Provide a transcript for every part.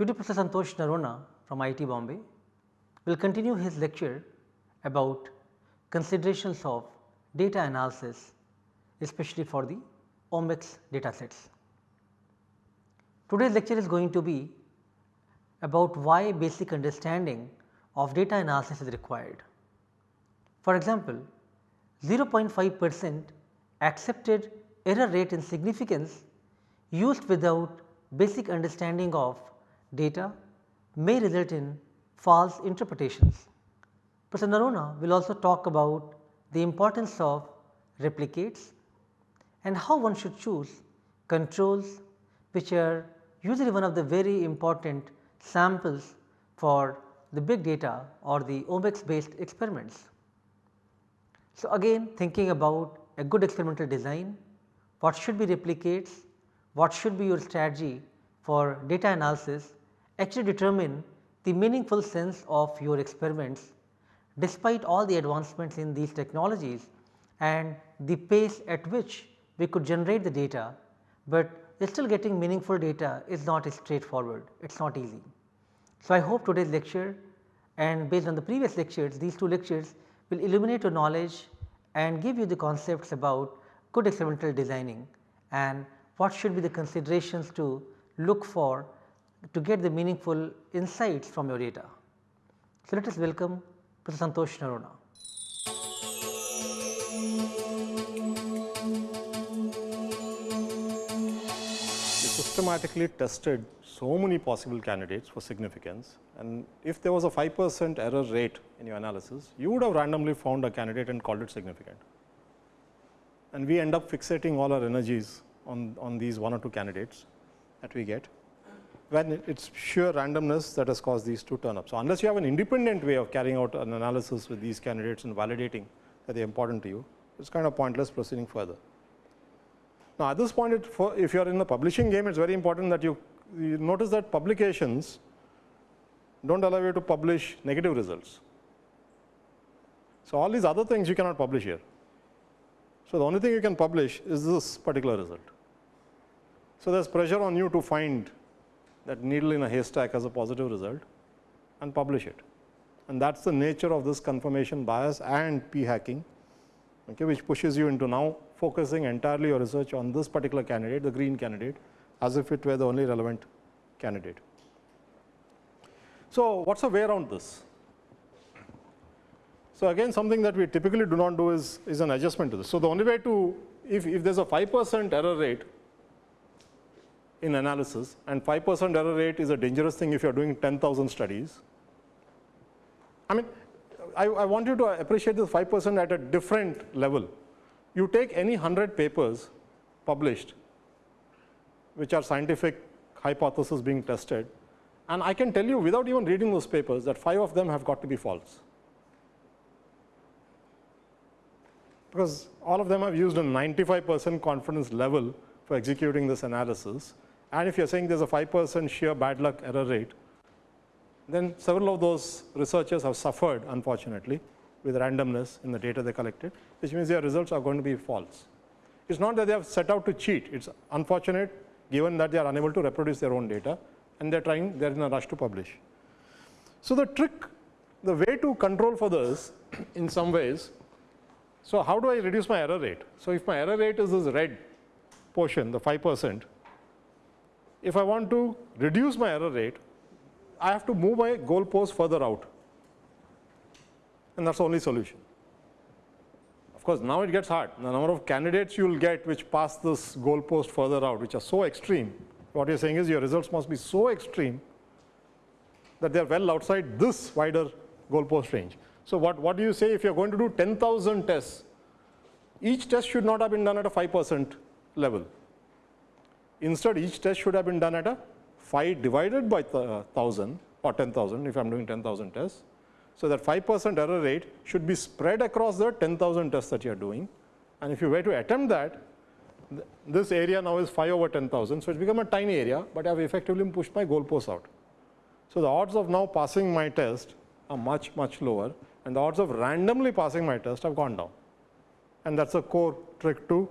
Today Professor Santosh Noronha from IIT Bombay will continue his lecture about considerations of data analysis especially for the omics data sets. Today's lecture is going to be about why basic understanding of data analysis is required. For example, 0.5 percent accepted error rate in significance used without basic understanding of data may result in false interpretations. Professor Noronha will also talk about the importance of replicates and how one should choose controls which are usually one of the very important samples for the big data or the omics based experiments. So, again thinking about a good experimental design, what should be replicates, what should be your strategy for data analysis actually determine the meaningful sense of your experiments despite all the advancements in these technologies and the pace at which we could generate the data, but still getting meaningful data is not straightforward, it is not easy. So, I hope today's lecture and based on the previous lectures, these two lectures will illuminate your knowledge and give you the concepts about good experimental designing and what should be the considerations to look for to get the meaningful insights from your data. So, let us welcome Professor Santosh Noronha. systematically tested so many possible candidates for significance and if there was a 5 percent error rate in your analysis, you would have randomly found a candidate and called it significant. And we end up fixating all our energies on, on these one or two candidates that we get when it is sheer randomness that has caused these to turn up. So, unless you have an independent way of carrying out an analysis with these candidates and validating that they are important to you, it is kind of pointless proceeding further. Now, at this point for, if you are in the publishing game it is very important that you, you notice that publications do not allow you to publish negative results. So, all these other things you cannot publish here. So, the only thing you can publish is this particular result. So, there is pressure on you to find that needle in a haystack as a positive result and publish it. And that is the nature of this confirmation bias and p hacking okay, which pushes you into now focusing entirely your research on this particular candidate, the green candidate as if it were the only relevant candidate. So, what is the way around this? So, again something that we typically do not do is, is an adjustment to this. So, the only way to if, if there is a 5 percent error rate in analysis and 5 percent error rate is a dangerous thing if you are doing 10,000 studies. I mean I, I want you to appreciate this 5 percent at a different level. You take any 100 papers published which are scientific hypothesis being tested and I can tell you without even reading those papers that 5 of them have got to be false. Because all of them have used a 95 percent confidence level for executing this analysis and if you are saying there is a 5 percent sheer bad luck error rate, then several of those researchers have suffered unfortunately with randomness in the data they collected, which means their results are going to be false. It is not that they have set out to cheat, it is unfortunate given that they are unable to reproduce their own data and they are trying, they are in a rush to publish. So, the trick, the way to control for this in some ways, so how do I reduce my error rate? So, if my error rate is this red portion, the 5 percent, if I want to reduce my error rate, I have to move my goalpost further out and that is the only solution. Of course, now it gets hard. The number of candidates you will get which pass this goalpost further out, which are so extreme, what you are saying is your results must be so extreme that they are well outside this wider goalpost range. So, what, what do you say if you are going to do 10,000 tests, each test should not have been done at a 5 percent level. Instead, each test should have been done at a 5 divided by 1000 uh, or 10,000 if I am doing 10,000 tests. So, that 5 percent error rate should be spread across the 10,000 tests that you are doing and if you were to attempt that this area now is 5 over 10,000. So, it become a tiny area, but I have effectively pushed my goalposts out. So, the odds of now passing my test are much much lower and the odds of randomly passing my test have gone down and that is a core trick to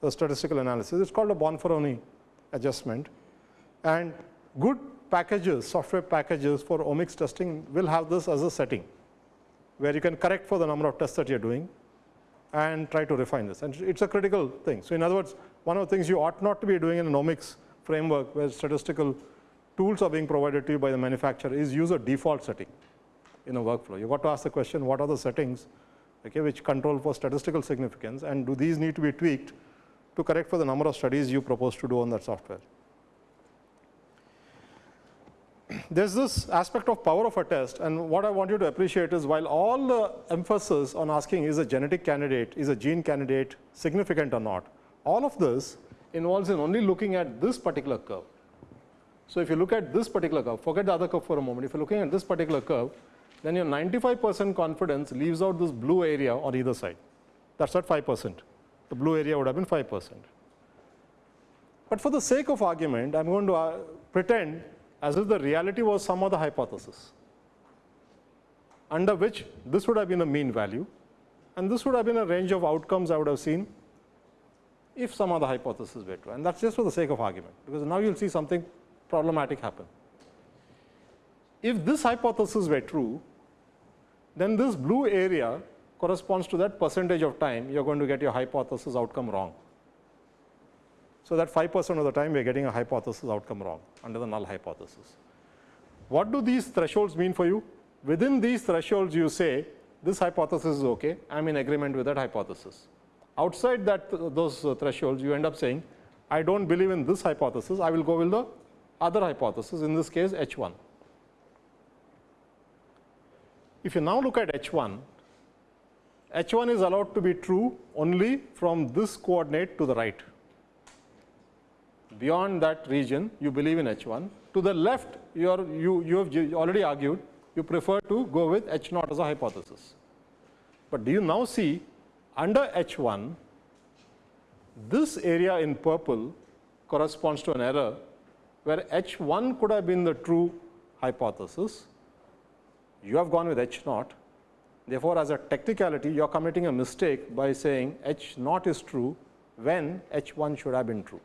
the statistical analysis. It is called a Bonferroni adjustment and good packages, software packages for omics testing will have this as a setting, where you can correct for the number of tests that you're doing and try to refine this. And it's a critical thing. So in other words, one of the things you ought not to be doing in an omics framework where statistical tools are being provided to you by the manufacturer is use a default setting in a workflow. You've got to ask the question, what are the settings okay, which control for statistical significance and do these need to be tweaked to correct for the number of studies you propose to do on that software. There's this aspect of power of a test and what I want you to appreciate is while all the emphasis on asking is a genetic candidate, is a gene candidate significant or not, all of this involves in only looking at this particular curve. So if you look at this particular curve, forget the other curve for a moment, if you're looking at this particular curve, then your 95 percent confidence leaves out this blue area on either side. That's at 5 percent. The blue area would have been 5 percent. But for the sake of argument, I'm going to uh, pretend as if the reality was some other hypothesis, under which this would have been a mean value, and this would have been a range of outcomes I would have seen if some other hypothesis were true. And that's just for the sake of argument, because now you'll see something problematic happen. If this hypothesis were true, then this blue area corresponds to that percentage of time you're going to get your hypothesis outcome wrong. So that 5 percent of the time we're getting a hypothesis outcome wrong under the null hypothesis. What do these thresholds mean for you? Within these thresholds you say this hypothesis is okay, I'm in agreement with that hypothesis. Outside that those uh, thresholds you end up saying I don't believe in this hypothesis, I will go with the other hypothesis, in this case H1. If you now look at H1, H1 is allowed to be true only from this coordinate to the right. Beyond that region, you believe in H1. To the left, you, are, you, you have already argued, you prefer to go with H 0 as a hypothesis. But do you now see under H1, this area in purple corresponds to an error where H1 could have been the true hypothesis, you have gone with H naught. Therefore, as a technicality, you are committing a mistake by saying H naught is true when H1 should have been true.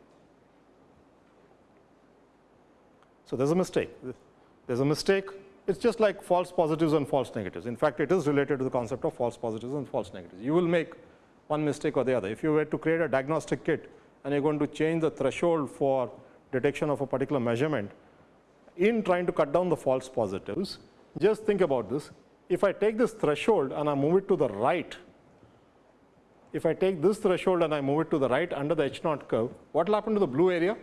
So, there is a mistake. There is a mistake. It is just like false positives and false negatives. In fact, it is related to the concept of false positives and false negatives. You will make one mistake or the other. If you were to create a diagnostic kit and you are going to change the threshold for detection of a particular measurement, in trying to cut down the false positives, just think about this. If I take this threshold and I move it to the right, if I take this threshold and I move it to the right under the H naught curve, what will happen to the blue area?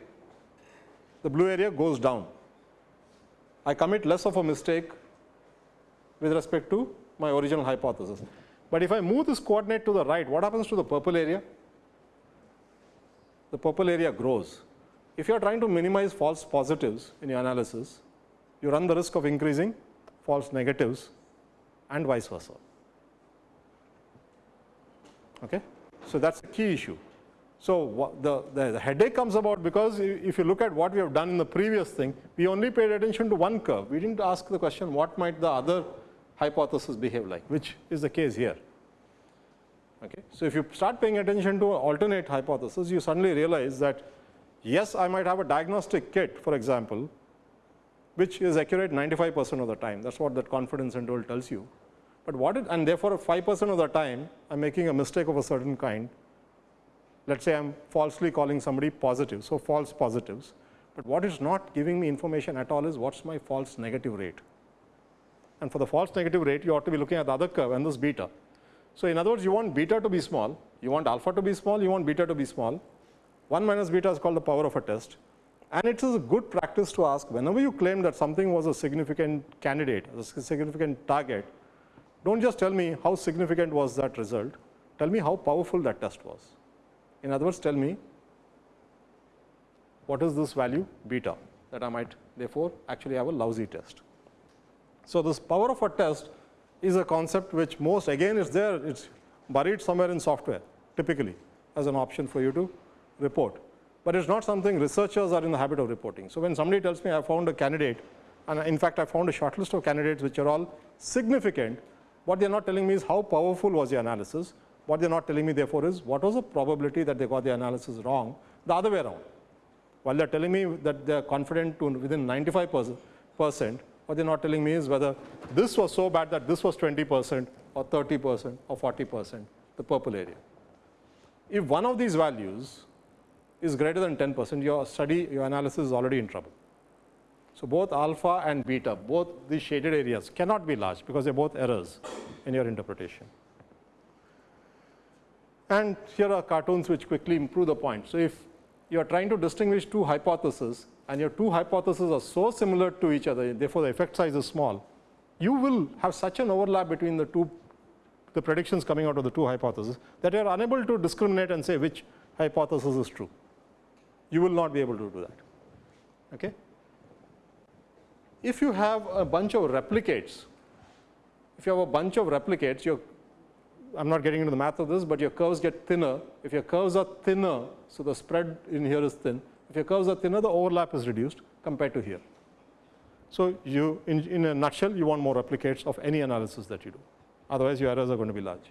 The blue area goes down. I commit less of a mistake with respect to my original hypothesis. But if I move this coordinate to the right, what happens to the purple area? The purple area grows. If you are trying to minimize false positives in your analysis, you run the risk of increasing false negatives and vice versa. Okay? So, that is a key issue. So, the, the, the, headache comes about because if you look at what we have done in the previous thing, we only paid attention to one curve. We did not ask the question what might the other hypothesis behave like, which is the case here. Okay? So, if you start paying attention to alternate hypothesis, you suddenly realize that yes, I might have a diagnostic kit for example, which is accurate 95 percent of the time. That is what that confidence interval tells you. But what it, and therefore, 5 percent of the time I am making a mistake of a certain kind. Let us say I am falsely calling somebody positive. So, false positives. But what is not giving me information at all is what is my false negative rate. And for the false negative rate, you ought to be looking at the other curve and this beta. So, in other words, you want beta to be small, you want alpha to be small, you want beta to be small. 1 minus beta is called the power of a test. And it is a good practice to ask whenever you claim that something was a significant candidate, a significant target, don't just tell me how significant was that result, tell me how powerful that test was. In other words, tell me what is this value beta that I might therefore actually have a lousy test. So, this power of a test is a concept which most again is there, it is buried somewhere in software typically as an option for you to report but it's not something researchers are in the habit of reporting. So when somebody tells me I found a candidate, and in fact I found a short list of candidates which are all significant, what they're not telling me is how powerful was the analysis. What they're not telling me therefore is what was the probability that they got the analysis wrong the other way around. while they're telling me that they're confident to within 95 percent, what they're not telling me is whether this was so bad that this was 20 percent or 30 percent or 40 percent, the purple area. If one of these values is greater than 10 percent, your study, your analysis is already in trouble. So, both alpha and beta, both these shaded areas cannot be large because they are both errors in your interpretation. And here are cartoons which quickly improve the point. So, if you are trying to distinguish two hypotheses and your two hypotheses are so similar to each other, therefore, the effect size is small, you will have such an overlap between the two the predictions coming out of the two hypotheses that you are unable to discriminate and say which hypothesis is true. You will not be able to do that. Okay? If you have a bunch of replicates, if you have a bunch of replicates, your I'm not getting into the math of this, but your curves get thinner. If your curves are thinner, so the spread in here is thin. If your curves are thinner, the overlap is reduced compared to here. So, you in, in a nutshell, you want more replicates of any analysis that you do. Otherwise, your errors are going to be large.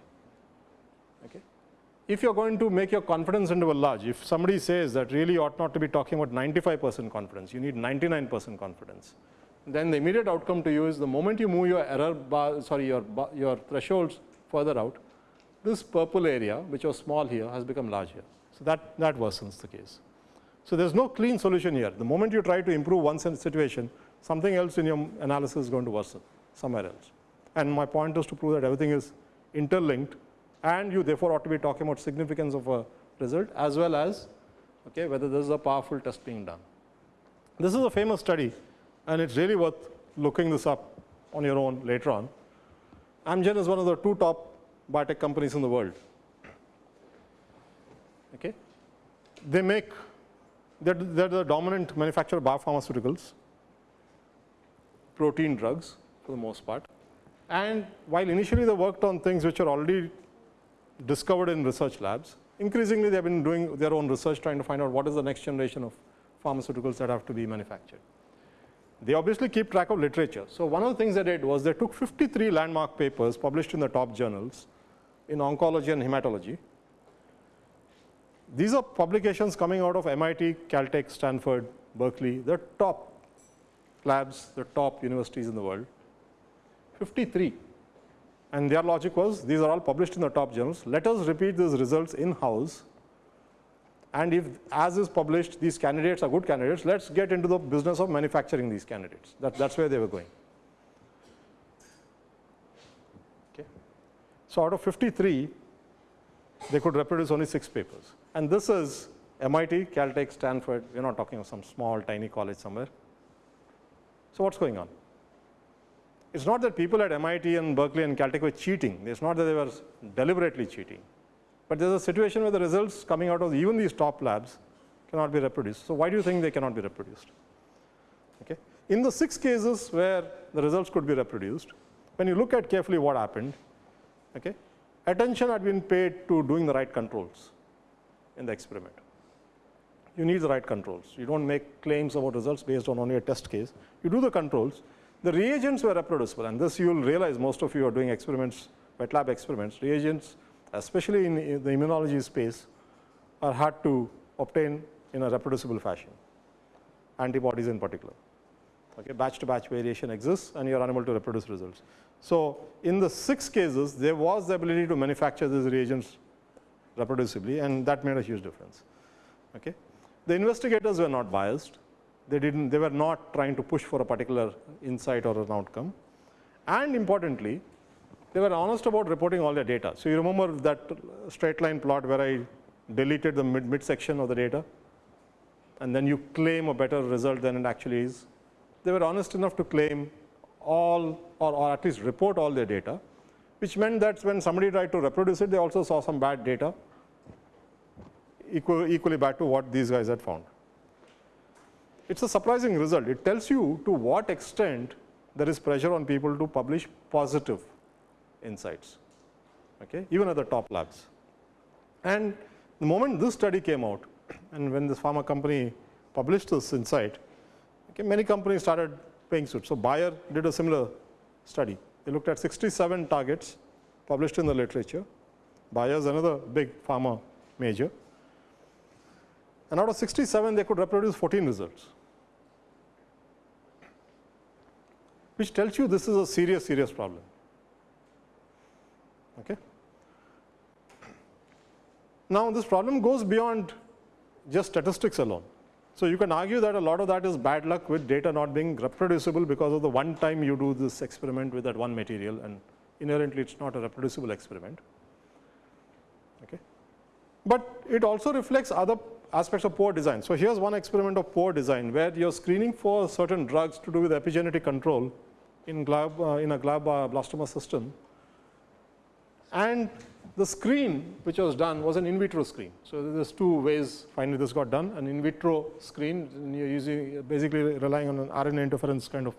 If you are going to make your confidence interval large, if somebody says that really ought not to be talking about 95 percent confidence, you need 99 percent confidence, then the immediate outcome to you is the moment you move your error bar, sorry, your, your thresholds further out, this purple area which was small here has become large here. So, that, that worsens the case. So, there is no clean solution here. The moment you try to improve one situation, something else in your analysis is going to worsen somewhere else. And my point is to prove that everything is interlinked and you therefore ought to be talking about significance of a result as well as okay, whether this is a powerful test being done. This is a famous study and it's really worth looking this up on your own later on. Amgen is one of the two top biotech companies in the world. Okay. They make, they're, they're the dominant manufacturer of biopharmaceuticals, protein drugs for the most part. And while initially they worked on things which are already discovered in research labs, increasingly they have been doing their own research trying to find out what is the next generation of pharmaceuticals that have to be manufactured. They obviously keep track of literature. So, one of the things they did was they took 53 landmark papers published in the top journals in oncology and hematology. These are publications coming out of MIT, Caltech, Stanford, Berkeley, the top labs, the top universities in the world, 53. And their logic was these are all published in the top journals. Let us repeat these results in house. And if as is published, these candidates are good candidates, let's get into the business of manufacturing these candidates. That, that's where they were going. Okay. So, out of 53, they could reproduce only 6 papers. And this is MIT, Caltech, Stanford, we are not talking of some small tiny college somewhere. So, what is going on? It is not that people at MIT and Berkeley and Caltech were cheating, it is not that they were deliberately cheating, but there is a situation where the results coming out of even these top labs cannot be reproduced. So, why do you think they cannot be reproduced? Okay. In the 6 cases where the results could be reproduced, when you look at carefully what happened, Okay. Attention had been paid to doing the right controls in the experiment. You need the right controls. You don't make claims about results based on only a test case. You do the controls. The reagents were reproducible and this you will realize most of you are doing experiments, wet lab experiments. Reagents, especially in the immunology space, are hard to obtain in a reproducible fashion, antibodies in particular. Okay, batch to batch variation exists and you are unable to reproduce results. So, in the 6 cases there was the ability to manufacture these reagents reproducibly and that made a huge difference. Okay. The investigators were not biased, they did not they were not trying to push for a particular insight or an outcome and importantly they were honest about reporting all their data. So, you remember that straight line plot where I deleted the mid, mid section of the data and then you claim a better result than it actually is. They were honest enough to claim all or, or at least report all their data, which meant that when somebody tried to reproduce it, they also saw some bad data equally bad to what these guys had found. It is a surprising result. It tells you to what extent there is pressure on people to publish positive insights, okay, even at the top labs. And the moment this study came out and when this pharma company published this insight, okay, many companies started paying suit. So, Bayer did a similar study. They looked at 67 targets published in the literature. Bayer is another big pharma major. And out of 67, they could reproduce 14 results, which tells you this is a serious, serious problem. Okay. Now, this problem goes beyond just statistics alone. So, you can argue that a lot of that is bad luck with data not being reproducible because of the one time you do this experiment with that one material and inherently it is not a reproducible experiment. Okay. But it also reflects other aspects of poor design. So, here is one experiment of poor design where you are screening for certain drugs to do with epigenetic control in, uh, in a glioblastoma system and the screen which was done was an in vitro screen. So, there is two ways finally this got done an in vitro screen you are using basically relying on an RNA interference kind of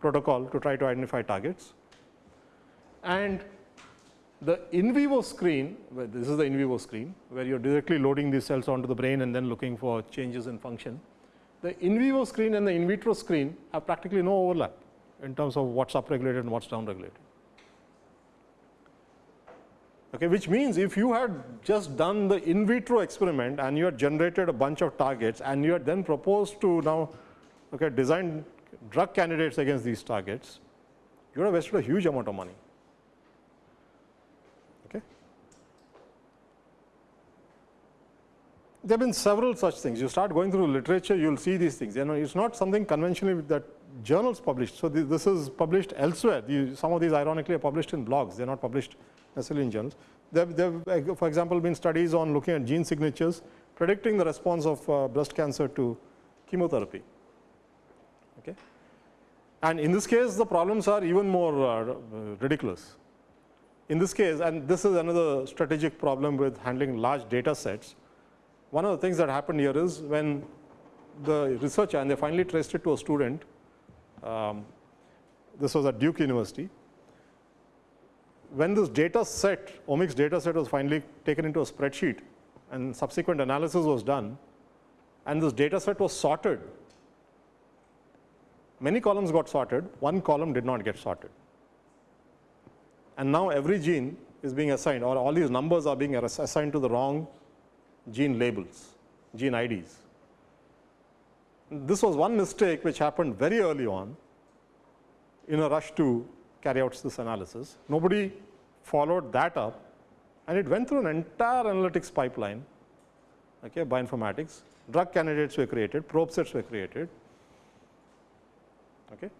protocol to try to identify targets. And the in vivo screen this is the in vivo screen where you are directly loading these cells onto the brain and then looking for changes in function. The in vivo screen and the in vitro screen have practically no overlap in terms of what is upregulated and what is downregulated okay, which means if you had just done the in vitro experiment and you had generated a bunch of targets and you had then proposed to now okay, design drug candidates against these targets, you would have wasted a huge amount of money. Okay. There have been several such things. You start going through literature, you will see these things. You know, it's not something conventionally that journals published. So, this is published elsewhere. some of these ironically are published in blogs, they are not published necessarily in journals. There have, for example, been studies on looking at gene signatures predicting the response of uh, breast cancer to chemotherapy. Okay. And in this case, the problems are even more uh, ridiculous. In this case, and this is another strategic problem with handling large data sets, one of the things that happened here is when the researcher, and they finally traced it to a student, um, this was at Duke University, when this data set, omics data set was finally taken into a spreadsheet and subsequent analysis was done and this data set was sorted, many columns got sorted, one column did not get sorted. And now every gene is being assigned or all these numbers are being assigned to the wrong gene labels, gene IDs. This was one mistake which happened very early on in a rush to carry out this analysis. Nobody followed that up and it went through an entire analytics pipeline okay, bioinformatics. Drug candidates were created, probe sets were created. Okay.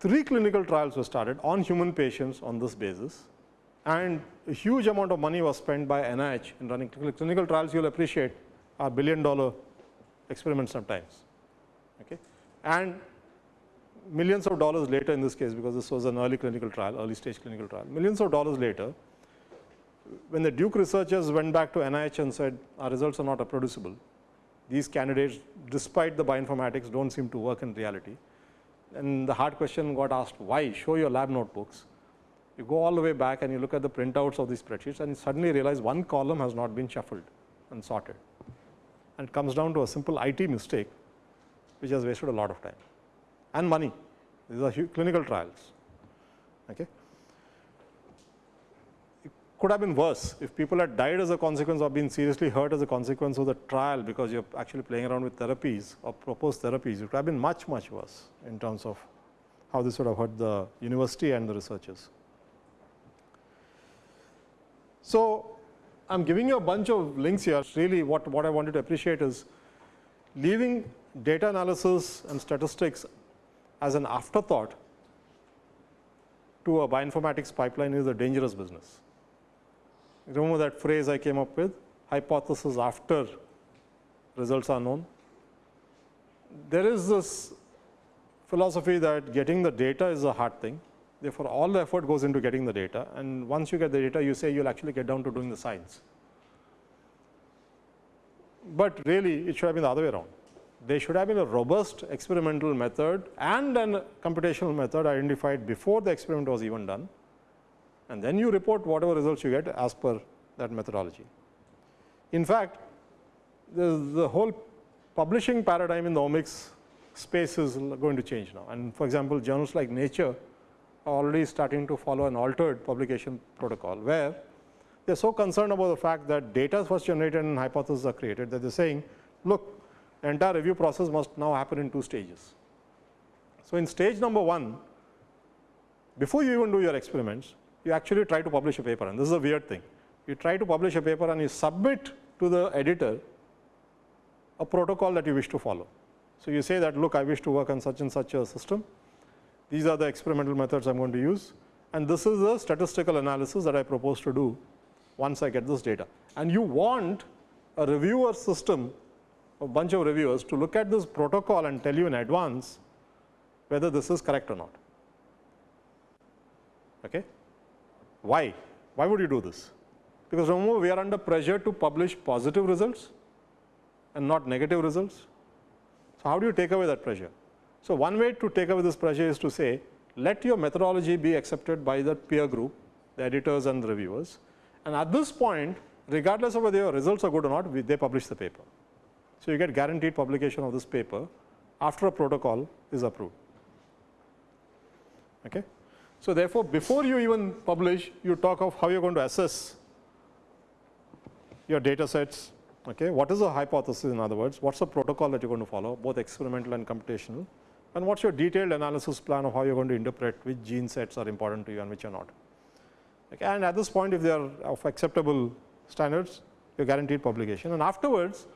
Three clinical trials were started on human patients on this basis and a huge amount of money was spent by NIH in running clinical trials you will appreciate are billion dollar experiments sometimes. Okay. And millions of dollars later in this case because this was an early clinical trial, early stage clinical trial, millions of dollars later, when the Duke researchers went back to NIH and said our results are not reproducible, these candidates despite the bioinformatics do not seem to work in reality. And the hard question got asked why show your lab notebooks. You go all the way back and you look at the printouts of these spreadsheets and you suddenly realize one column has not been shuffled and sorted. And it comes down to a simple IT mistake which has wasted a lot of time and money. These are clinical trials. Okay. It could have been worse if people had died as a consequence or been seriously hurt as a consequence of the trial because you are actually playing around with therapies or proposed therapies. It could have been much, much worse in terms of how this would have hurt the university and the researchers. So, I am giving you a bunch of links here. Really, what, what I wanted to appreciate is leaving data analysis and statistics as an afterthought to a bioinformatics pipeline is a dangerous business. Remember that phrase I came up with, hypothesis after results are known. There is this philosophy that getting the data is a hard thing. Therefore, all the effort goes into getting the data and once you get the data, you say you will actually get down to doing the science. But really, it should have been the other way around there should have been a robust experimental method and a computational method identified before the experiment was even done and then you report whatever results you get as per that methodology. In fact, the, whole publishing paradigm in the omics space is going to change now and for example, journals like Nature already starting to follow an altered publication protocol where they are so concerned about the fact that data first generated and hypotheses are created that they are saying look the entire review process must now happen in two stages. So, in stage number 1 before you even do your experiments you actually try to publish a paper and this is a weird thing. You try to publish a paper and you submit to the editor a protocol that you wish to follow. So, you say that look I wish to work on such and such a system, these are the experimental methods I am going to use and this is the statistical analysis that I propose to do once I get this data. And you want a reviewer system, a bunch of reviewers to look at this protocol and tell you in advance whether this is correct or not. Okay? Why? Why would you do this? Because remember we are under pressure to publish positive results and not negative results. So, how do you take away that pressure? So, one way to take away this pressure is to say let your methodology be accepted by the peer group, the editors and the reviewers and at this point regardless of whether your results are good or not they publish the paper. So, you get guaranteed publication of this paper after a protocol is approved. Okay. So, therefore, before you even publish you talk of how you are going to assess your data sets, okay. what is the hypothesis in other words, what is the protocol that you are going to follow both experimental and computational and what is your detailed analysis plan of how you are going to interpret which gene sets are important to you and which are not. Okay. And at this point if they are of acceptable standards you are guaranteed publication and afterwards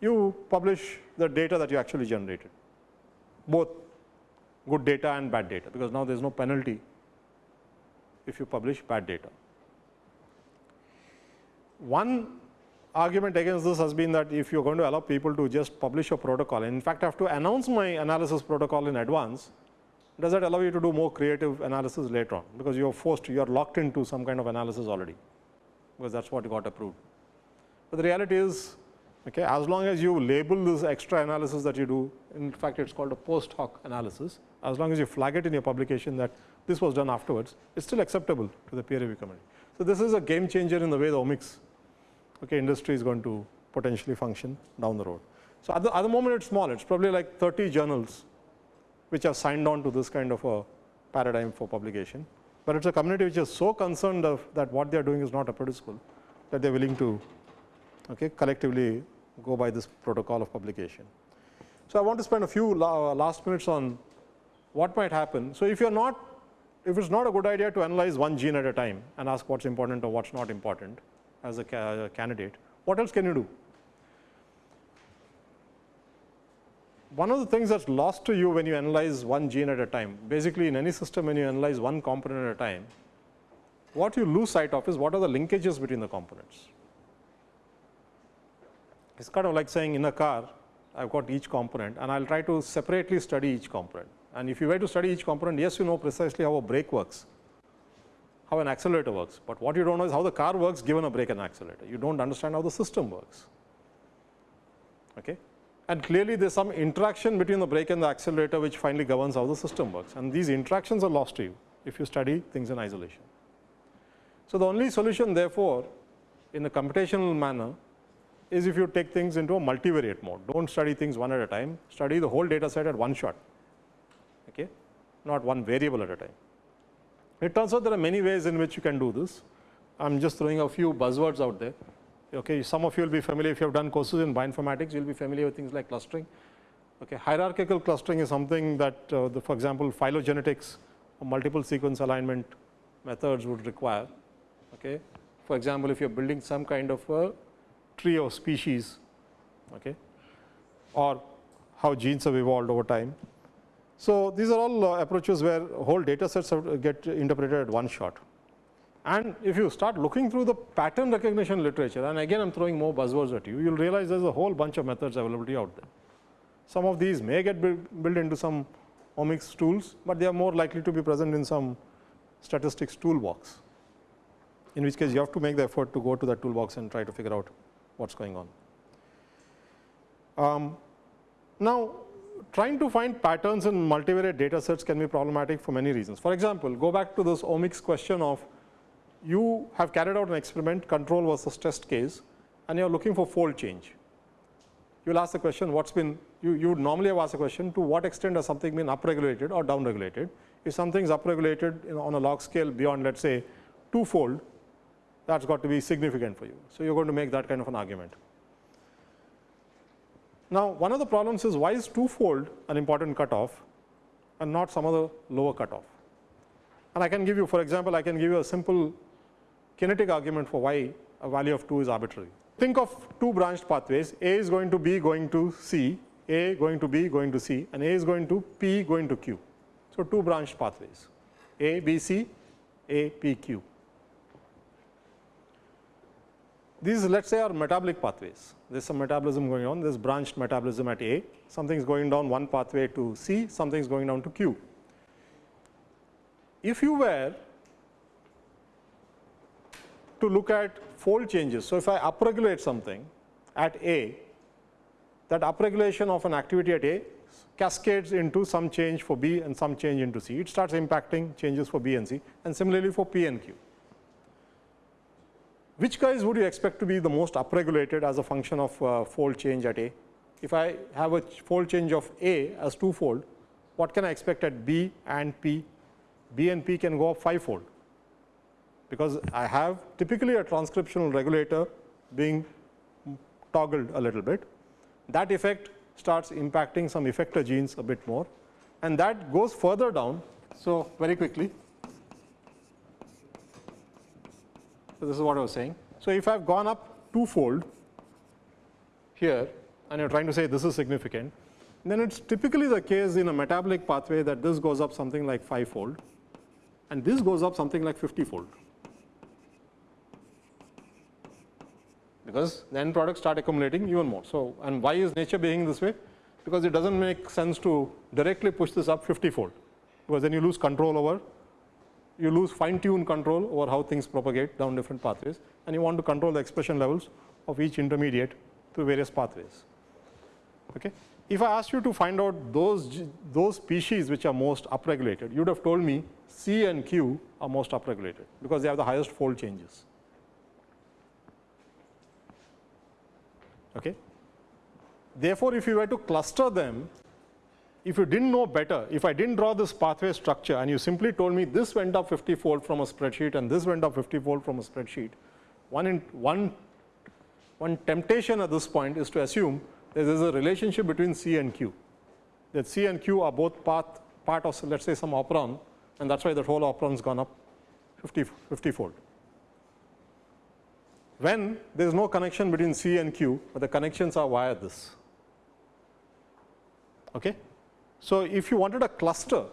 you publish the data that you actually generated both good data and bad data because now there is no penalty if you publish bad data. One argument against this has been that if you are going to allow people to just publish a protocol, and in fact, I have to announce my analysis protocol in advance, does that allow you to do more creative analysis later on, because you are forced, you are locked into some kind of analysis already, because that is what got approved. But the reality is, okay, as long as you label this extra analysis that you do, in fact, it is called a post hoc analysis, as long as you flag it in your publication that this was done afterwards, it is still acceptable to the peer review committee. So, this is a game changer in the way the omics okay, industry is going to potentially function down the road. So, at the, at the moment it is small, it is probably like 30 journals which have signed on to this kind of a paradigm for publication, but it is a community which is so concerned of that what they are doing is not reproducible that they are willing to okay, collectively go by this protocol of publication. So, I want to spend a few uh, last minutes on what might happen. So, if you are not, if it is not a good idea to analyze one gene at a time and ask what is important or what is not important, as a ca candidate, what else can you do? One of the things that is lost to you when you analyze one gene at a time, basically in any system when you analyze one component at a time, what you lose sight of is what are the linkages between the components. It is kind of like saying in a car, I have got each component and I will try to separately study each component. And if you were to study each component, yes, you know precisely how a brake works, how an accelerator works, but what you do not know is how the car works given a brake and accelerator. You do not understand how the system works. Okay? And clearly there is some interaction between the brake and the accelerator which finally governs how the system works and these interactions are lost to you if you study things in isolation. So, the only solution therefore, in a computational manner is if you take things into a multivariate mode, do not study things one at a time, study the whole data set at one shot, okay? not one variable at a time. It turns out there are many ways in which you can do this. I am just throwing a few buzzwords out there. Okay, some of you will be familiar if you have done courses in bioinformatics, you will be familiar with things like clustering. Okay, hierarchical clustering is something that, uh, the, for example, phylogenetics or multiple sequence alignment methods would require. Okay, for example, if you are building some kind of a tree of species, okay, or how genes have evolved over time. So, these are all uh, approaches where whole data sets get interpreted at one shot. And if you start looking through the pattern recognition literature and again I am throwing more buzzwords at you, you will realize there is a whole bunch of methods availability out there. Some of these may get built into some omics tools, but they are more likely to be present in some statistics toolbox, in which case you have to make the effort to go to that toolbox and try to figure out what is going on. Um, now, trying to find patterns in multivariate data sets can be problematic for many reasons. For example, go back to this omics question of you have carried out an experiment control versus test case and you are looking for fold change. You will ask the question what has been you, you would normally have asked the question to what extent has something been upregulated or downregulated. If something is upregulated on a log scale beyond let us say twofold that has got to be significant for you. So, you are going to make that kind of an argument. Now, one of the problems is why is twofold an important cutoff and not some other lower cutoff. And I can give you for example, I can give you a simple kinetic argument for why a value of 2 is arbitrary. Think of two branched pathways A is going to B going to C, A going to B going to C and A is going to P going to Q. So, two branched pathways A, B, C, A, P, Q. These let us say are metabolic pathways. There is some metabolism going on, there is branched metabolism at A, something is going down one pathway to C, something is going down to Q. If you were to look at fold changes, so if I upregulate something at A, that upregulation of an activity at A cascades into some change for B and some change into C. It starts impacting changes for B and C and similarly for P and Q. Which guys would you expect to be the most upregulated as a function of uh, fold change at A? If I have a fold change of A as twofold, what can I expect at B and P? B and P can go up fivefold because I have typically a transcriptional regulator being toggled a little bit. That effect starts impacting some effector genes a bit more and that goes further down. So, very quickly. So, this is what I was saying. So, if I have gone up twofold here and you are trying to say this is significant, then it is typically the case in a metabolic pathway that this goes up something like fivefold and this goes up something like 50 fold. because the end products start accumulating even more. So, and why is nature behaving this way? Because it does not make sense to directly push this up 50 fold, because then you lose control over, you lose fine tune control over how things propagate down different pathways and you want to control the expression levels of each intermediate through various pathways. Okay. If I asked you to find out those, those species which are most upregulated, you would have told me C and Q are most upregulated, because they have the highest fold changes. Okay. Therefore, if you were to cluster them, if you did not know better, if I did not draw this pathway structure and you simply told me this went up 50 fold from a spreadsheet and this went up 50 fold from a spreadsheet, one, in, one, one temptation at this point is to assume there is a relationship between C and Q, that C and Q are both path, part of let us say some operon and that is why the whole operon has gone up 50, 50 fold when there is no connection between C and Q, but the connections are via this. Okay. So, if you wanted a cluster,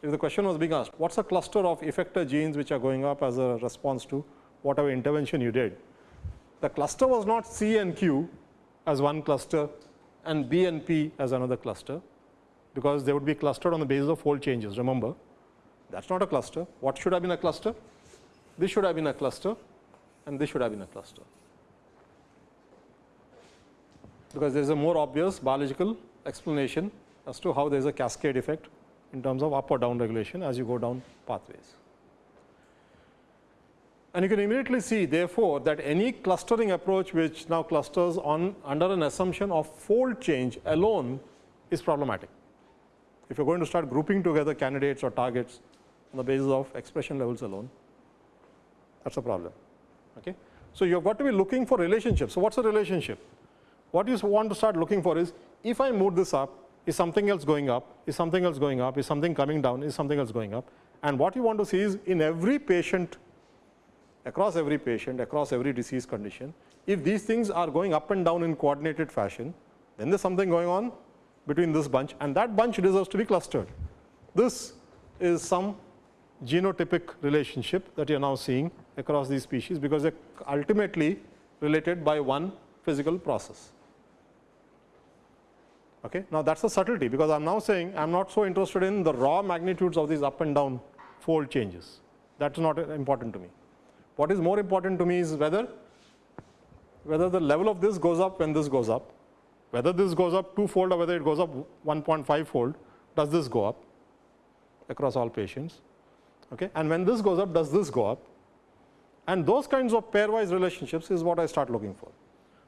if the question was being asked, what is a cluster of effector genes which are going up as a response to whatever intervention you did? The cluster was not C and Q as one cluster and B and P as another cluster, because they would be clustered on the basis of fold changes, remember. That is not a cluster. What should have been a cluster? This should have been a cluster and this should have been a cluster. Because there is a more obvious biological explanation as to how there is a cascade effect in terms of up or down regulation as you go down pathways. And you can immediately see therefore, that any clustering approach which now clusters on under an assumption of fold change alone is problematic. If you are going to start grouping together candidates or targets on the basis of expression levels alone, that is a problem. Okay. So, you have got to be looking for relationships. So, what is a relationship? What you want to start looking for is if I move this up, is something else going up, is something else going up, is something coming down, is something else going up. And what you want to see is in every patient, across every patient, across every disease condition, if these things are going up and down in coordinated fashion, then there is something going on between this bunch and that bunch deserves to be clustered. This is some genotypic relationship that you are now seeing across these species, because they are ultimately related by one physical process. Okay. Now, that is a subtlety, because I am now saying I am not so interested in the raw magnitudes of these up and down fold changes. That is not important to me. What is more important to me is whether whether the level of this goes up when this goes up, whether this goes up two fold or whether it goes up 1.5 fold, does this go up across all patients okay. and when this goes up does this go up and those kinds of pairwise relationships is what I start looking for.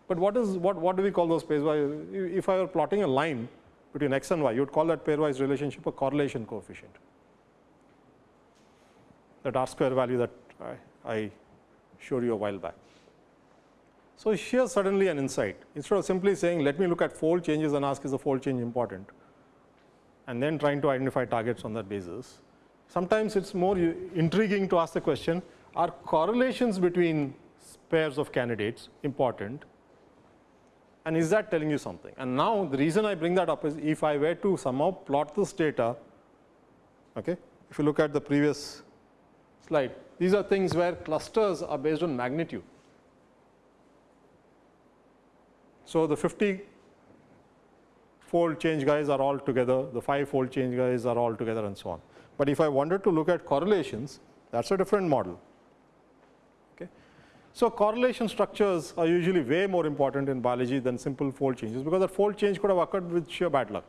But what is what, what do we call those pairwise? If I were plotting a line between x and y, you would call that pairwise relationship a correlation coefficient. That R square value that I, I showed you a while back. So, here suddenly an insight instead of simply saying let me look at fold changes and ask is the fold change important and then trying to identify targets on that basis. Sometimes it is more intriguing to ask the question are correlations between pairs of candidates important and is that telling you something. And now the reason I bring that up is if I were to somehow plot this data, okay, if you look at the previous slide, these are things where clusters are based on magnitude. So, the 50 fold change guys are all together, the 5 fold change guys are all together and so on. But if I wanted to look at correlations, that is a different model. So, correlation structures are usually way more important in biology than simple fold changes, because that fold change could have occurred with sheer bad luck.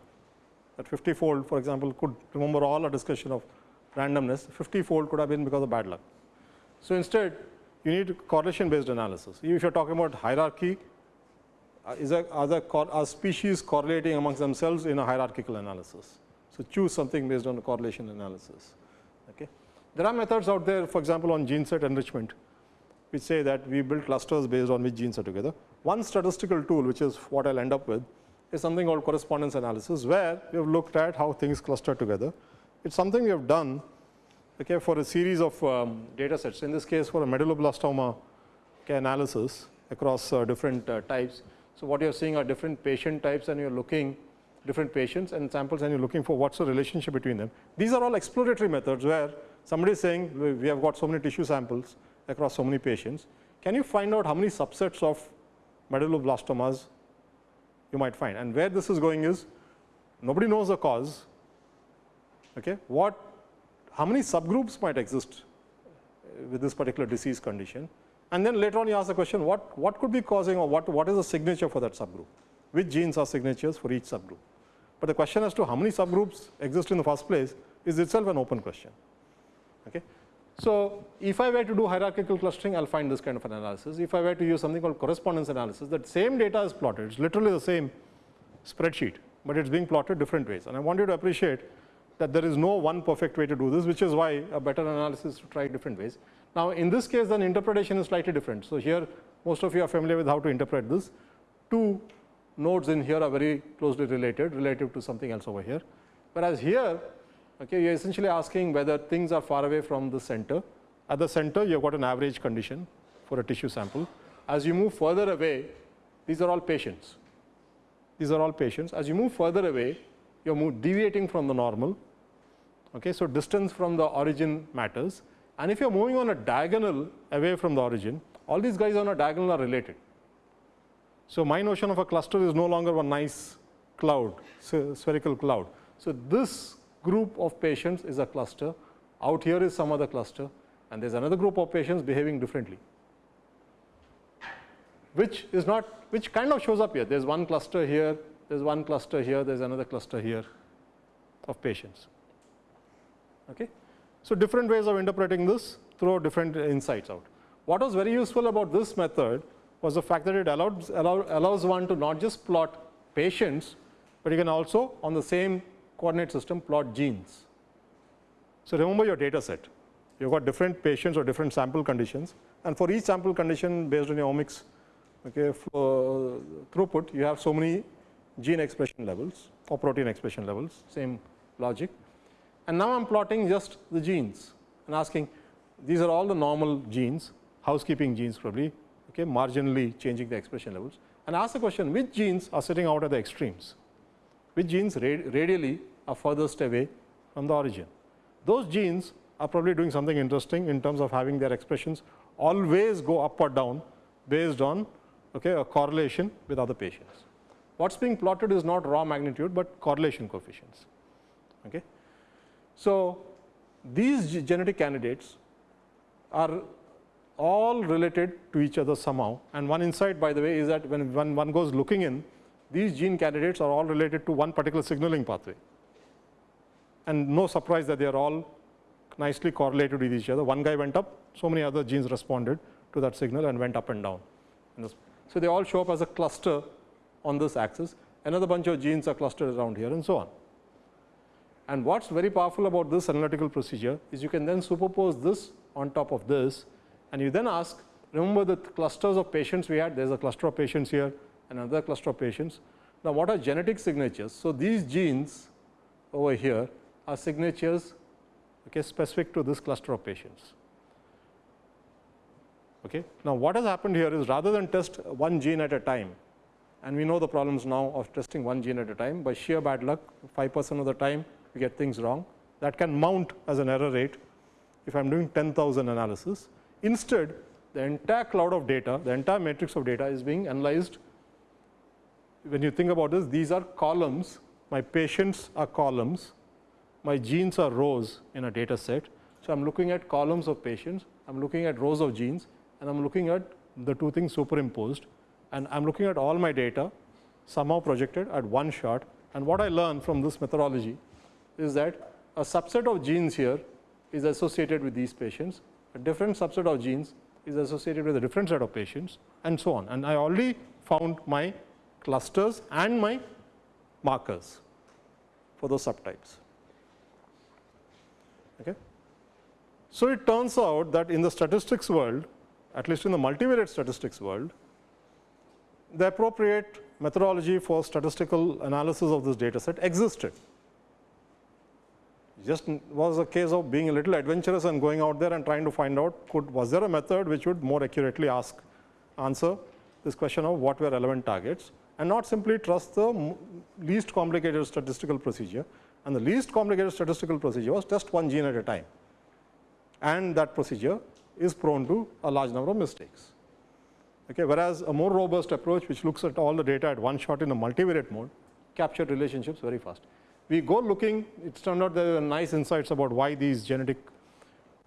That 50 fold for example, could remember all our discussion of randomness, 50 fold could have been because of bad luck. So, instead you need correlation based analysis. If you are talking about hierarchy, uh, is a, are, the, are species correlating amongst themselves in a hierarchical analysis. So, choose something based on correlation analysis. Okay. There are methods out there for example, on gene set enrichment which say that we build clusters based on which genes are together. One statistical tool which is what I will end up with is something called correspondence analysis where we have looked at how things cluster together. It is something we have done okay, for a series of um, data sets in this case for a medulloblastoma okay, analysis across uh, different uh, types so, what you are seeing are different patient types and you are looking different patients and samples and you are looking for what is the relationship between them. These are all exploratory methods where somebody is saying we have got so many tissue samples across so many patients. Can you find out how many subsets of medulloblastomas you might find and where this is going is nobody knows the cause. Okay. What how many subgroups might exist with this particular disease condition and then later on you ask the question what, what could be causing or what, what is the signature for that subgroup, which genes are signatures for each subgroup. But the question as to how many subgroups exist in the first place is itself an open question. Okay. So, if I were to do hierarchical clustering I will find this kind of an analysis. If I were to use something called correspondence analysis that same data is plotted, it is literally the same spreadsheet, but it is being plotted different ways. And I want you to appreciate that there is no one perfect way to do this, which is why a better analysis to try different ways. Now, in this case then interpretation is slightly different. So, here most of you are familiar with how to interpret this. Two nodes in here are very closely related relative to something else over here. Whereas here okay, you are essentially asking whether things are far away from the center. At the center you have got an average condition for a tissue sample. As you move further away these are all patients. These are all patients. As you move further away you are deviating from the normal. Okay, so, distance from the origin matters and if you are moving on a diagonal away from the origin, all these guys on a diagonal are related. So, my notion of a cluster is no longer one nice cloud, spherical cloud. So, this group of patients is a cluster, out here is some other cluster and there is another group of patients behaving differently, which is not, which kind of shows up here. There is one cluster here, there is one cluster here, there is another cluster here of patients. Okay. So, different ways of interpreting this throw different insights out. What was very useful about this method was the fact that it allowed, allow, allows one to not just plot patients, but you can also on the same coordinate system plot genes. So, remember your data set. You have got different patients or different sample conditions and for each sample condition based on your omics okay, for uh, throughput, you have so many gene expression levels or protein expression levels, same logic. And now I am plotting just the genes and asking these are all the normal genes, housekeeping genes probably, okay, marginally changing the expression levels and ask the question which genes are sitting out at the extremes, which genes radially are furthest away from the origin. Those genes are probably doing something interesting in terms of having their expressions always go up or down based on okay, a correlation with other patients. What is being plotted is not raw magnitude, but correlation coefficients. Okay. So, these genetic candidates are all related to each other somehow and one insight by the way is that when, when one goes looking in these gene candidates are all related to one particular signaling pathway and no surprise that they are all nicely correlated with each other. One guy went up, so many other genes responded to that signal and went up and down. So, they all show up as a cluster on this axis, another bunch of genes are clustered around here and so on. And what is very powerful about this analytical procedure is you can then superpose this on top of this and you then ask remember the clusters of patients we had, there is a cluster of patients here and another cluster of patients. Now, what are genetic signatures? So, these genes over here are signatures okay, specific to this cluster of patients. Okay. Now, what has happened here is rather than test one gene at a time and we know the problems now of testing one gene at a time by sheer bad luck 5 percent of the time we get things wrong that can mount as an error rate if I am doing 10,000 analysis. Instead, the entire cloud of data, the entire matrix of data is being analyzed. When you think about this, these are columns, my patients are columns, my genes are rows in a data set. So, I am looking at columns of patients, I am looking at rows of genes. And I am looking at the two things superimposed. And I am looking at all my data somehow projected at one shot. And what I learn from this methodology is that a subset of genes here is associated with these patients, a different subset of genes is associated with a different set of patients and so on. And I already found my clusters and my markers for those subtypes. Okay. So, it turns out that in the statistics world, at least in the multivariate statistics world, the appropriate methodology for statistical analysis of this data set existed. Just was a case of being a little adventurous and going out there and trying to find out could was there a method which would more accurately ask answer this question of what were relevant targets and not simply trust the least complicated statistical procedure and the least complicated statistical procedure was test one gene at a time and that procedure is prone to a large number of mistakes. Okay, whereas a more robust approach which looks at all the data at one shot in a multivariate mode captured relationships very fast. We go looking, it turned out there are nice insights about why these genetic,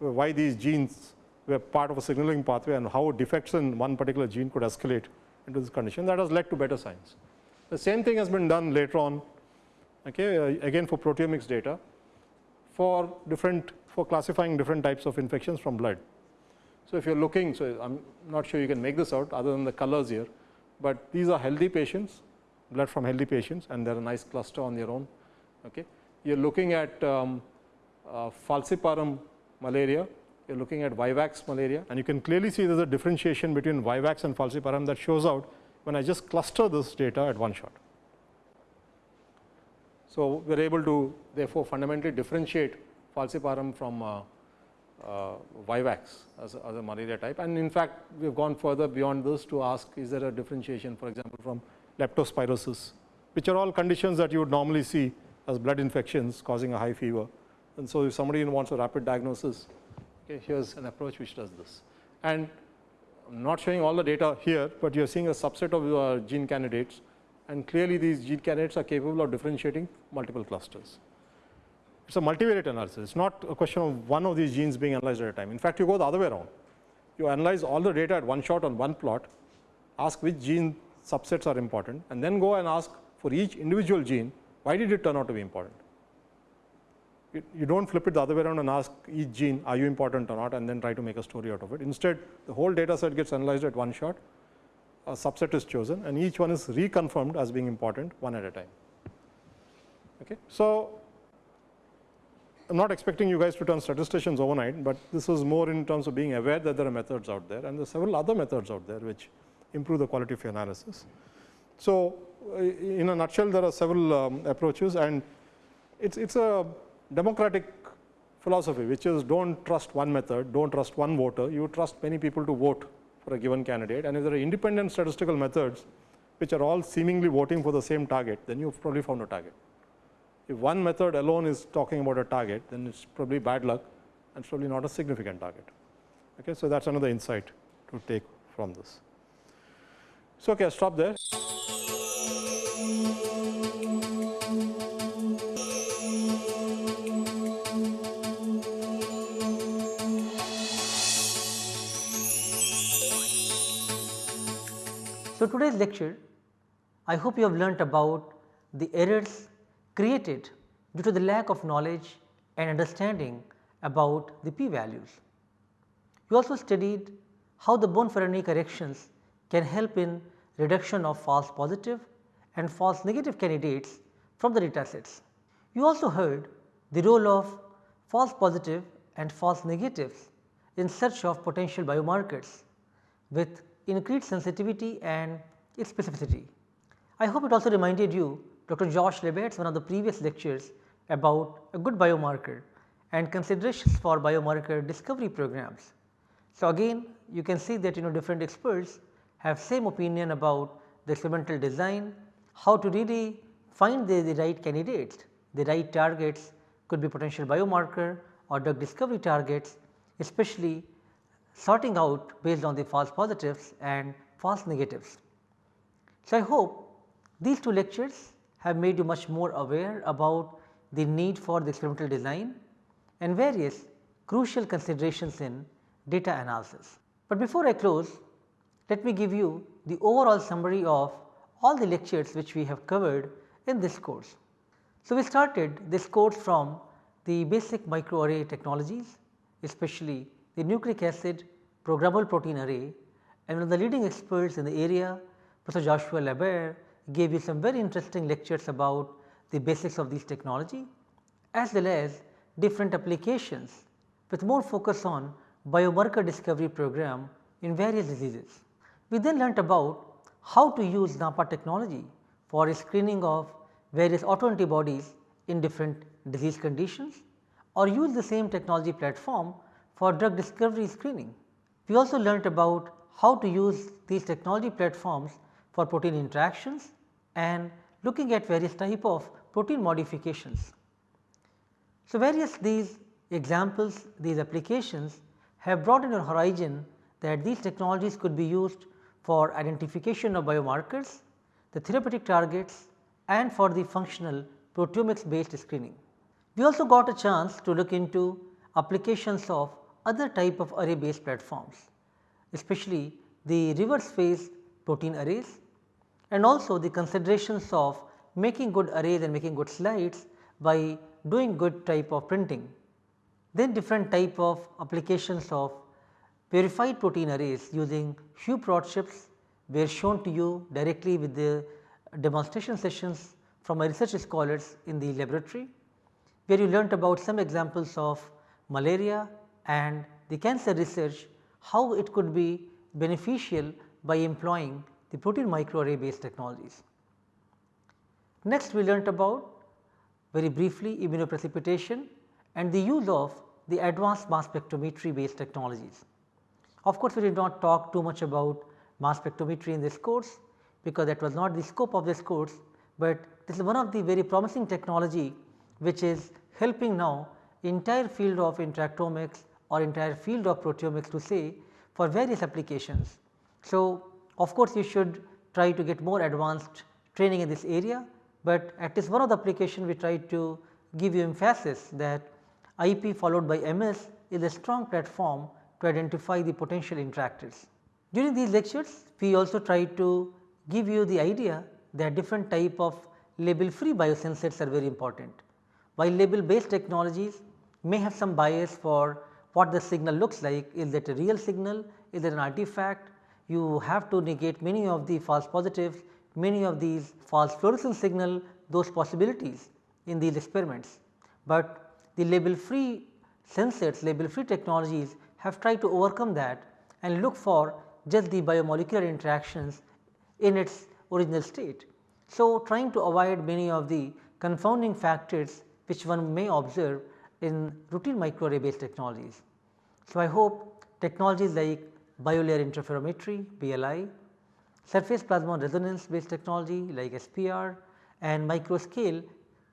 uh, why these genes were part of a signaling pathway and how defects in one particular gene could escalate into this condition that has led to better science. The same thing has been done later on okay, uh, again for proteomics data for different for classifying different types of infections from blood. So, if you are looking, so I am not sure you can make this out other than the colors here, but these are healthy patients, blood from healthy patients and they are a nice cluster on their own. Okay. You are looking at um, uh, falciparum malaria, you are looking at vivax malaria and you can clearly see there is a differentiation between vivax and falciparum that shows out when I just cluster this data at one shot. So, we are able to therefore fundamentally differentiate falciparum from uh, uh, Vivax as a, as a malaria type and in fact, we have gone further beyond this to ask is there a differentiation for example, from leptospirosis which are all conditions that you would normally see as blood infections causing a high fever. And so, if somebody wants a rapid diagnosis, okay, here is an approach which does this. And I am not showing all the data here, but you are seeing a subset of your gene candidates and clearly these gene candidates are capable of differentiating multiple clusters it is a multivariate analysis. It is not a question of one of these genes being analyzed at a time. In fact, you go the other way around. You analyze all the data at one shot on one plot, ask which gene subsets are important and then go and ask for each individual gene, why did it turn out to be important? You, you do not flip it the other way around and ask each gene, are you important or not and then try to make a story out of it. Instead, the whole data set gets analyzed at one shot, a subset is chosen and each one is reconfirmed as being important one at a time. Okay. So, I am not expecting you guys to turn statisticians overnight, but this is more in terms of being aware that there are methods out there and there are several other methods out there which improve the quality of your analysis. So, uh, in a nutshell there are several um, approaches and it is it is a democratic philosophy which is do not trust one method, do not trust one voter, you trust many people to vote for a given candidate and if there are independent statistical methods which are all seemingly voting for the same target, then you have probably found a target. If one method alone is talking about a target, then it is probably bad luck and it's probably not a significant target. Okay, so that is another insight to take from this. So, okay, I'll stop there. So, today's lecture I hope you have learnt about the errors created due to the lack of knowledge and understanding about the p values. You also studied how the Bonferroni corrections can help in reduction of false positive and false negative candidates from the data sets. You also heard the role of false positive and false negatives in search of potential biomarkers with increased sensitivity and its specificity. I hope it also reminded you Dr. Josh LaBaer's one of the previous lectures about a good biomarker and considerations for biomarker discovery programs. So, again you can see that you know different experts have same opinion about the experimental design, how to really find the, the right candidates, the right targets could be potential biomarker or drug discovery targets especially sorting out based on the false positives and false negatives. So, I hope these two lectures have made you much more aware about the need for the experimental design and various crucial considerations in data analysis. But before I close, let me give you the overall summary of all the lectures which we have covered in this course. So, we started this course from the basic microarray technologies especially the nucleic acid programmable protein array and one of the leading experts in the area Professor Joshua LaBaer gave you some very interesting lectures about the basics of this technology as well as different applications with more focus on biomarker discovery program in various diseases. We then learnt about how to use NAPPA technology for screening of various autoantibodies in different disease conditions or use the same technology platform for drug discovery screening. We also learnt about how to use these technology platforms for protein interactions and looking at various type of protein modifications. So, various these examples, these applications have brought in your horizon that these technologies could be used for identification of biomarkers, the therapeutic targets and for the functional proteomics based screening. We also got a chance to look into applications of other type of array based platforms, especially the reverse phase protein arrays and also the considerations of making good arrays and making good slides by doing good type of printing. Then different type of applications of purified protein arrays using Huprot chips were shown to you directly with the demonstration sessions from my research scholars in the laboratory, where you learnt about some examples of malaria and the cancer research, how it could be beneficial by employing the protein microarray based technologies. Next we learnt about very briefly immunoprecipitation and the use of the advanced mass spectrometry based technologies. Of course, we did not talk too much about mass spectrometry in this course because that was not the scope of this course, but this is one of the very promising technology which is helping now entire field of interactomics or entire field of proteomics to say for various applications. So, of course, you should try to get more advanced training in this area, but at least one of the application we try to give you emphasis that IP followed by MS is a strong platform to identify the potential interactors. During these lectures, we also try to give you the idea that different type of label free biosensors are very important. While label based technologies may have some bias for what the signal looks like, is it a real signal, is it an artifact, you have to negate many of the false positives, many of these false fluorescence signal those possibilities in these experiments. But the label free sensors, label free technologies have tried to overcome that and look for just the biomolecular interactions in its original state. So, trying to avoid many of the confounding factors which one may observe in routine microarray based technologies. So, I hope technologies like biolayer interferometry BLI, surface plasmon resonance based technology like SPR and microscale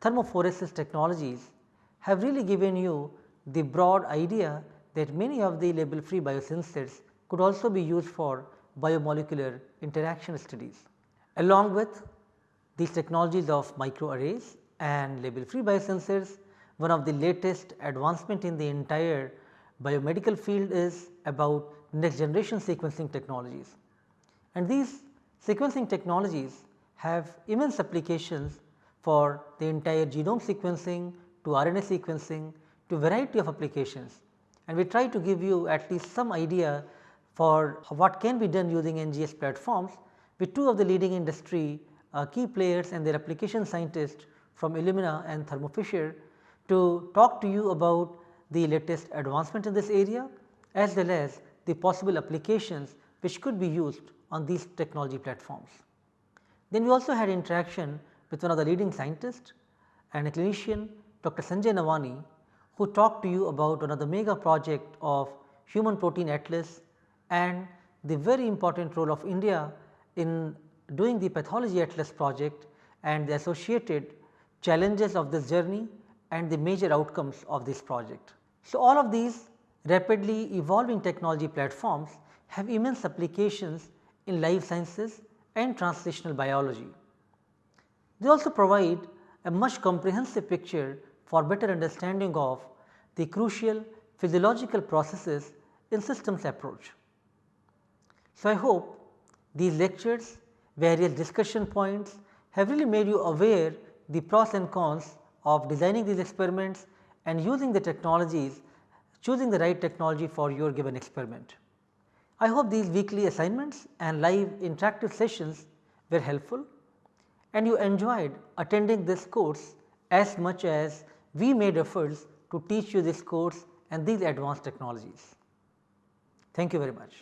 thermophoresis technologies have really given you the broad idea that many of the label free biosensors could also be used for biomolecular interaction studies. Along with these technologies of microarrays and label free biosensors, one of the latest advancement in the entire biomedical field is about next generation sequencing technologies. And these sequencing technologies have immense applications for the entire genome sequencing to RNA sequencing to variety of applications. And we try to give you at least some idea for what can be done using NGS platforms with two of the leading industry uh, key players and their application scientists from Illumina and Thermo Fisher to talk to you about the latest advancement in this area as well as the possible applications which could be used on these technology platforms. Then we also had interaction with one of the leading scientists and a clinician Dr. Sanjay Navani who talked to you about another mega project of human protein atlas and the very important role of India in doing the pathology atlas project and the associated challenges of this journey and the major outcomes of this project. So, all of these rapidly evolving technology platforms have immense applications in life sciences and translational biology. They also provide a much comprehensive picture for better understanding of the crucial physiological processes in systems approach. So, I hope these lectures, various discussion points have really made you aware the pros and cons of designing these experiments and using the technologies, choosing the right technology for your given experiment. I hope these weekly assignments and live interactive sessions were helpful and you enjoyed attending this course as much as we made efforts to teach you this course and these advanced technologies. Thank you very much.